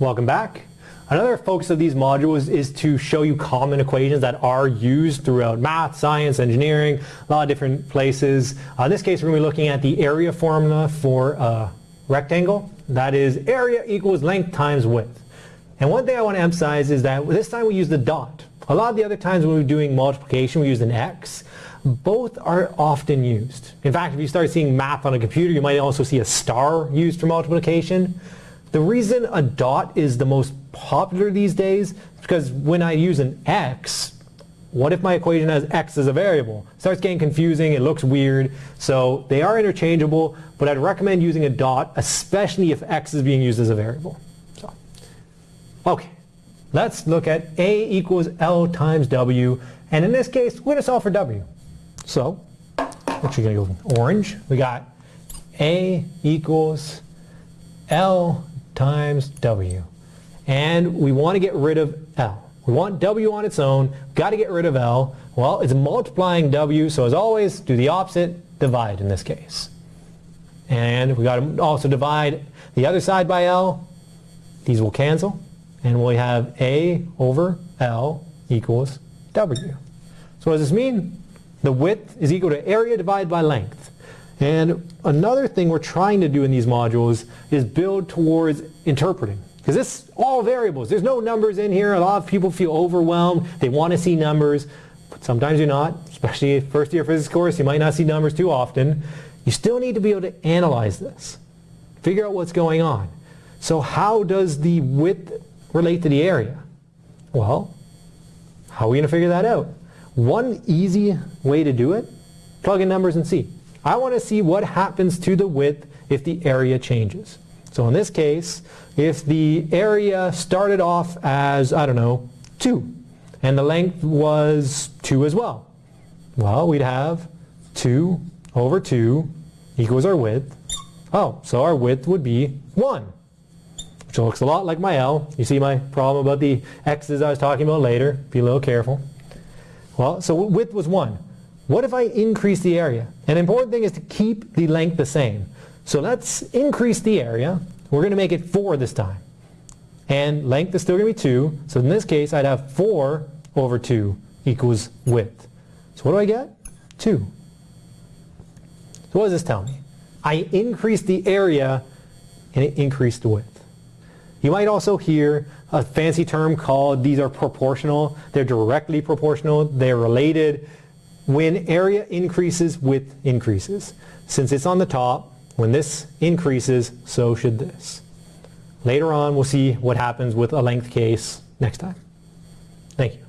Welcome back. Another focus of these modules is to show you common equations that are used throughout math, science, engineering, a lot of different places. Uh, in this case, we're going to be looking at the area formula for a rectangle. That is area equals length times width. And one thing I want to emphasize is that this time we use the dot. A lot of the other times when we're doing multiplication, we use an x. Both are often used. In fact, if you start seeing math on a computer, you might also see a star used for multiplication. The reason a dot is the most popular these days is because when I use an x, what if my equation has x as a variable? It starts getting confusing, it looks weird, so they are interchangeable, but I'd recommend using a dot, especially if x is being used as a variable. So, okay, let's look at a equals L times W, and in this case, we're to solve for W. So, actually going to go orange. We got a equals L times W. And we want to get rid of L. We want W on its own, got to get rid of L. Well, it's multiplying W, so as always, do the opposite, divide in this case. And we got to also divide the other side by L. These will cancel, and we'll have A over L equals W. So what does this mean? The width is equal to area divided by length. And another thing we're trying to do in these modules is build towards interpreting. Because this all variables. There's no numbers in here. A lot of people feel overwhelmed. They want to see numbers, but sometimes you're not. Especially first year physics course, you might not see numbers too often. You still need to be able to analyze this. Figure out what's going on. So how does the width relate to the area? Well, how are we going to figure that out? One easy way to do it, plug in numbers and see. I want to see what happens to the width if the area changes. So in this case, if the area started off as, I don't know, 2, and the length was 2 as well, well, we'd have 2 over 2 equals our width. Oh, so our width would be 1, which looks a lot like my L. You see my problem about the x's I was talking about later. Be a little careful. Well, so width was 1. What if I increase the area? An important thing is to keep the length the same. So let's increase the area. We're going to make it 4 this time. And length is still going to be 2. So in this case, I'd have 4 over 2 equals width. So what do I get? 2. So what does this tell me? I increased the area and it increased the width. You might also hear a fancy term called these are proportional. They're directly proportional. They're related when area increases, width increases. Since it's on the top, when this increases, so should this. Later on, we'll see what happens with a length case next time. Thank you.